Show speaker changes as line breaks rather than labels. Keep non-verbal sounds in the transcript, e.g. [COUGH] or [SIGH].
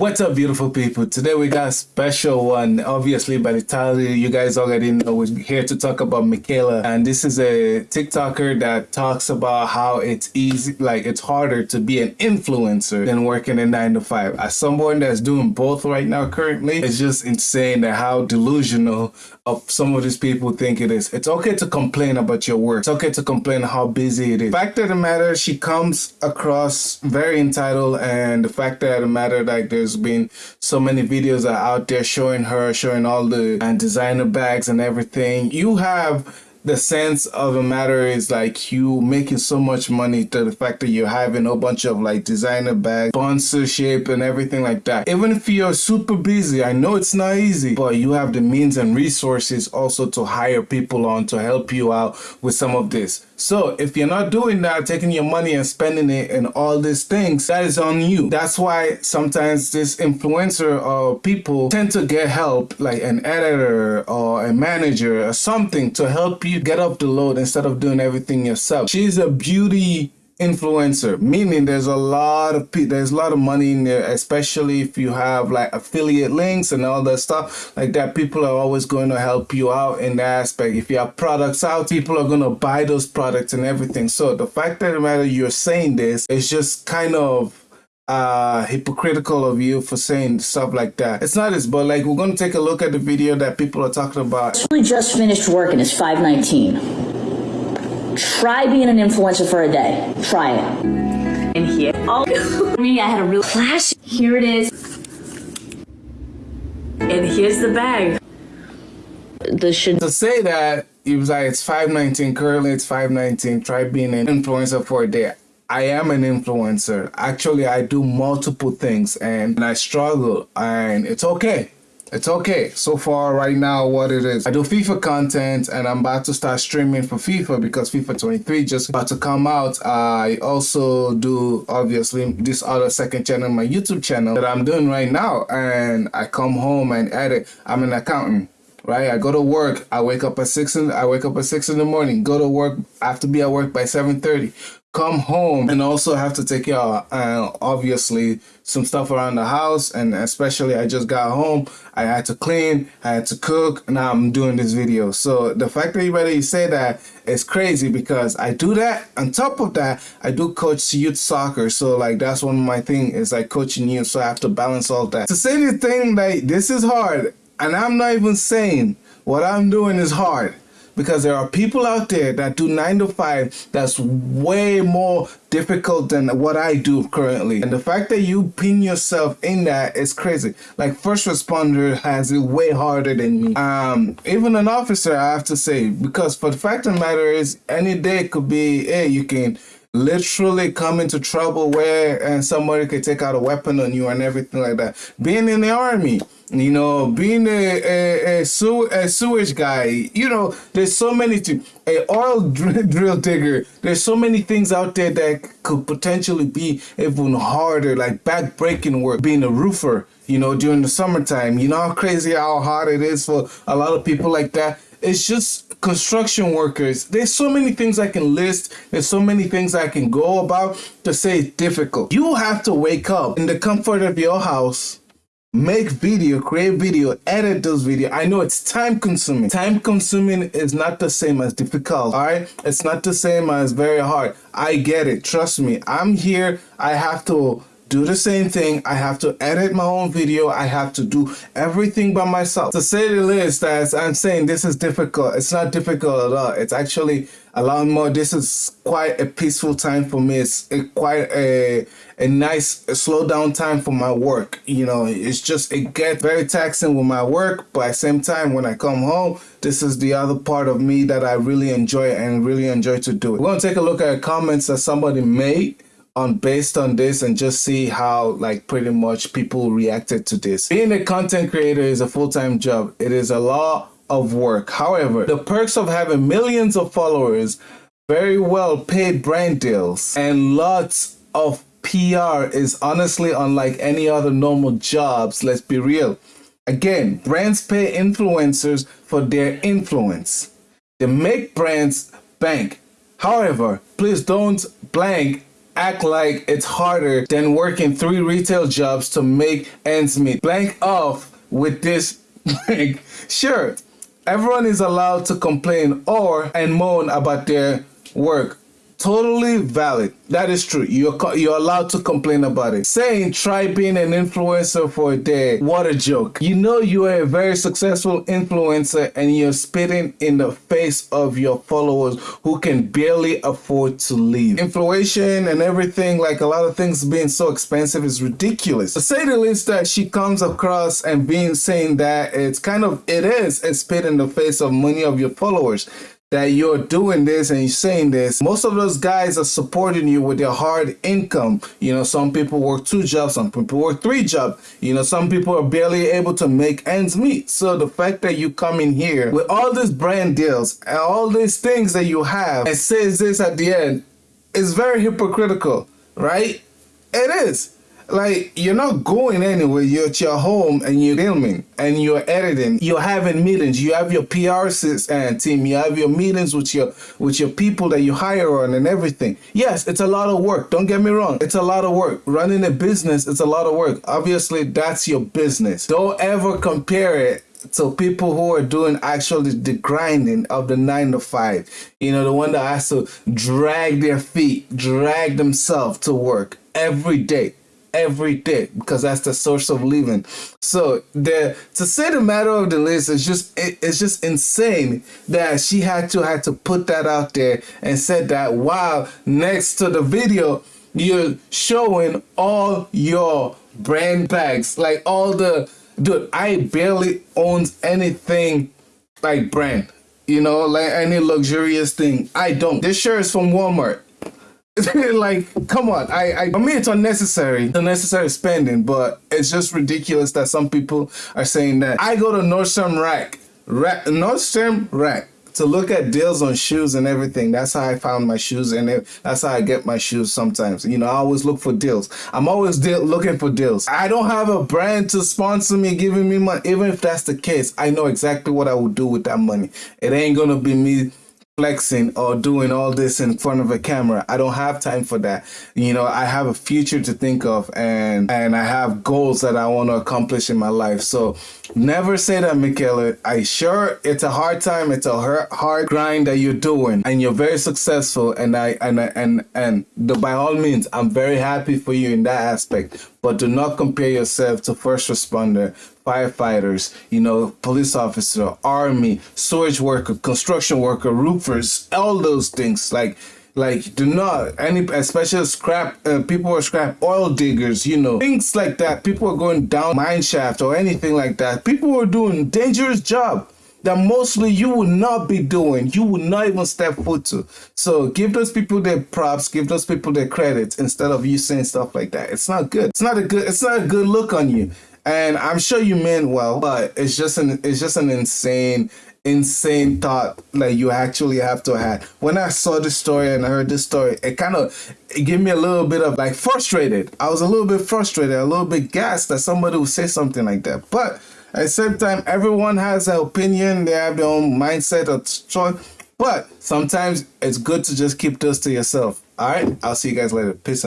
What's up, beautiful people? Today we got a special one. Obviously, by the title, you guys already know we're here to talk about Mikayla. And this is a TikToker that talks about how it's easy, like it's harder to be an influencer than working a nine to five. As someone that's doing both right now currently, it's just insane that how delusional of some of these people think it is. It's okay to complain about your work. It's okay to complain how busy it is. Fact of the matter, she comes across very entitled and the fact of the matter, like there's been so many videos are out there showing her, showing all the and designer bags and everything. You have the sense of a matter is like you making so much money to the fact that you're having a bunch of like designer bags, sponsorship and everything like that. Even if you're super busy, I know it's not easy, but you have the means and resources also to hire people on to help you out with some of this. So if you're not doing that, taking your money and spending it and all these things, that is on you. That's why sometimes this influencer or people tend to get help like an editor or a manager or something to help you get up the load instead of doing everything yourself. She's a beauty influencer meaning there's a lot of there's a lot of money in there especially if you have like affiliate links and all that stuff. Like that people are always going to help you out in that aspect. If you have products out people are going to buy those products and everything. So the fact that matter you're saying this is just kind of uh hypocritical of you for saying stuff like that it's not as but like we're going to take a look at the video that people are talking about
we just finished work and it's 519 Try being an influencer for a day. Try it.
And here, oh, [LAUGHS] me, I had a real flash. Here it is. And here's the bag.
The should to say that it was like it's 519 currently it's 519 try being an influencer for a day I am an influencer. Actually, I do multiple things and I struggle and it's okay. It's okay. So far right now what it is. I do fifa content and i'm about to start streaming for fifa because fifa 23 just about to come out. I also do obviously this other second channel my youtube channel that i'm doing right now and i come home and edit. I'm an accountant right? I go to work. I wake up at six in i wake up at six in the morning go to work i have to be at work by 7 30 come home and also have to take care of uh, obviously some stuff around the house. And especially I just got home. I had to clean I had to cook. Now I'm doing this video. So the fact that you say that is crazy because I do that. On top of that I do coach youth soccer. So like that's one of my thing is like coaching youth. So I have to balance all that. To say the thing that this is hard. And I'm not even saying what I'm doing is hard because there are people out there that do nine to five that's way more difficult than what I do currently. And the fact that you pin yourself in that is crazy. Like first responder has it way harder than me. Um, even an officer, I have to say, because for the fact of the matter is any day could be, hey, you can literally come into trouble where and somebody could take out a weapon on you and everything like that. Being in the army, you know, being a a, a, sew, a sewage guy, you know, there's so many things. A oil [LAUGHS] drill, drill digger. There's so many things out there that could potentially be even harder, like back-breaking work. Being a roofer, you know, during the summertime. You know how crazy how hard it is for a lot of people like that. It's just construction workers. There's so many things I can list. There's so many things I can go about to say it's difficult. You have to wake up in the comfort of your house make video, create video, edit those video. I know it's time consuming. Time consuming is not the same as difficult, all right? It's not the same as very hard. I get it. Trust me. I'm here. I have to do the same thing. I have to edit my own video. I have to do everything by myself. To say the least, as I'm saying, this is difficult. It's not difficult at all. It's actually a lot more. This is quite a peaceful time for me. It's quite a a nice slow down time for my work. You know, it's just it gets very taxing with my work, but at the same time, when I come home, this is the other part of me that I really enjoy and really enjoy to do. We're gonna take a look at comments that somebody made on based on this and just see how like pretty much people reacted to this. Being a content creator is a full-time job. It is a lot of work. However, the perks of having millions of followers, very well paid brand deals, and lots of PR is honestly unlike any other normal jobs, let's be real. Again, brands pay influencers for their influence. They make brands bank. However, please don't blank act like it's harder than working three retail jobs to make ends meet. Blank off with this blank. Sure, everyone is allowed to complain or and moan about their work totally valid. That is true. You're you're allowed to complain about it. Saying try being an influencer for a day. What a joke. You know you are a very successful influencer and you're spitting in the face of your followers who can barely afford to leave. Inflation and everything, like a lot of things being so expensive is ridiculous. To say the least that she comes across and being saying that it's kind of it is a spit in the face of many of your followers that you're doing this and you're saying this, most of those guys are supporting you with their hard income. You know, some people work two jobs, some people work three jobs. You know, some people are barely able to make ends meet. So the fact that you come in here with all these brand deals and all these things that you have and says this at the end is very hypocritical, right? It is like you're not going anywhere. You're at your home and you're filming and you're editing. You're having meetings. You have your pr and uh, team. You have your meetings with your with your people that you hire on and everything. Yes it's a lot of work. Don't get me wrong. It's a lot of work. Running a business it's a lot of work. Obviously that's your business. Don't ever compare it to people who are doing actually the grinding of the nine to five. You know the one that has to drag their feet drag themselves to work every day every day because that's the source of living. So the to say the matter of the list is just it, it's just insane that she had to had to put that out there and said that while next to the video you're showing all your brand bags like all the dude I barely owns anything like brand you know like any luxurious thing. I don't. This shirt is from Walmart [LAUGHS] like, come on. I, I, I mean, it's unnecessary, unnecessary spending, but it's just ridiculous that some people are saying that. I go to Nordstrom Rack, Rack Nordstrom Rack to look at deals on shoes and everything. That's how I found my shoes, and that's how I get my shoes sometimes. You know, I always look for deals. I'm always deal looking for deals. I don't have a brand to sponsor me, giving me money. Even if that's the case, I know exactly what I would do with that money. It ain't gonna be me flexing or doing all this in front of a camera. I don't have time for that. You know, I have a future to think of and and I have goals that I want to accomplish in my life. So never say that, Mikayla. I sure it's a hard time, it's a hard, grind that you're doing and you're very successful and I and and and the, by all means, I'm very happy for you in that aspect. But do not compare yourself to first responder, firefighters, you know, police officer, army, storage worker, construction worker, roofers, all those things. Like, like do not any especially scrap uh, people are scrap oil diggers you know things like that. People are going down mine shaft or anything like that. People are doing dangerous job that mostly you will not be doing. You will not even step foot to. So give those people their props give those people their credits instead of you saying stuff like that. It's not good. It's not a good it's not a good look on you and I'm sure you meant well, but it's just an it's just an insane insane thought like you actually have to have. When I saw this story and I heard this story, it kind of it gave me a little bit of like frustrated. I was a little bit frustrated, a little bit gassed that somebody would say something like that. But at the same time, everyone has an opinion, they have their own mindset or choice. But sometimes it's good to just keep those to yourself. All right, I'll see you guys later. Peace out.